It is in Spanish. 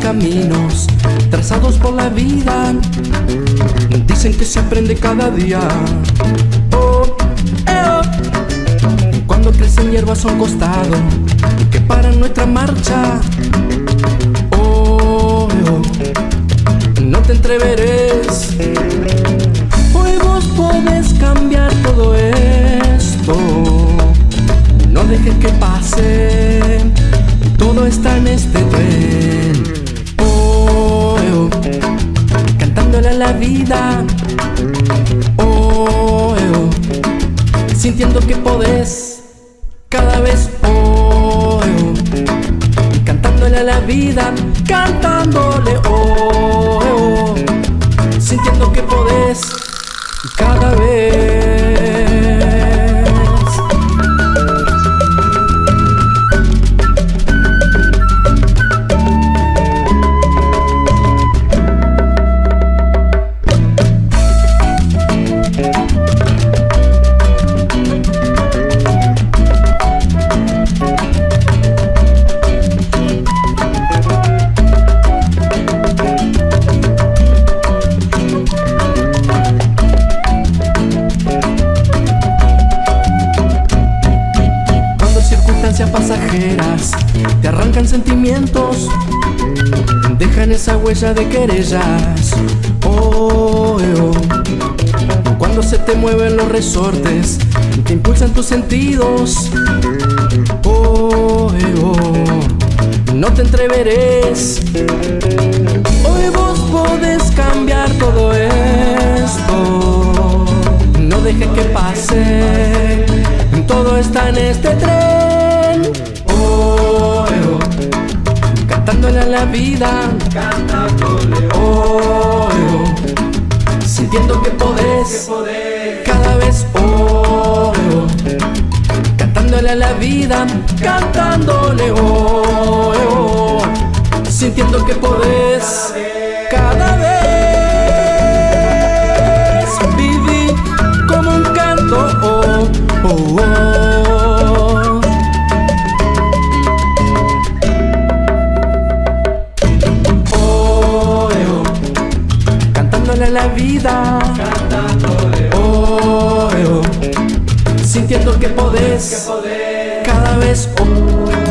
caminos trazados por la vida. Dicen que se aprende cada día. Oh, eh, oh. Cuando crecen hierbas a un costado Que paran nuestra marcha. Oh. No te entreveres Hoy vos podés cambiar todo esto. No dejes que pase Todo está en este tren la vida oh, oh. Sintiendo que podés Cada vez oh, oh. Cantándole a la vida Cantándole oh, oh. Sintiendo que podés cada vez pasajeras te arrancan sentimientos, dejan esa huella de querellas. Oh, eh, oh. Cuando se te mueven los resortes, te impulsan tus sentidos. Oh, eh, oh. No te entreveres. Hoy vos podés cambiar todo esto. No dejes que pase. Todo está en este tren. Vida. Sintiendo que podés. Cada vez. Oh. Cantándole a la vida. Cantándole. Sintiendo que podés. Cada vez. Cantándole la vida. Oh, eh, oh. Sintiendo que podés. Cada vez. Oh,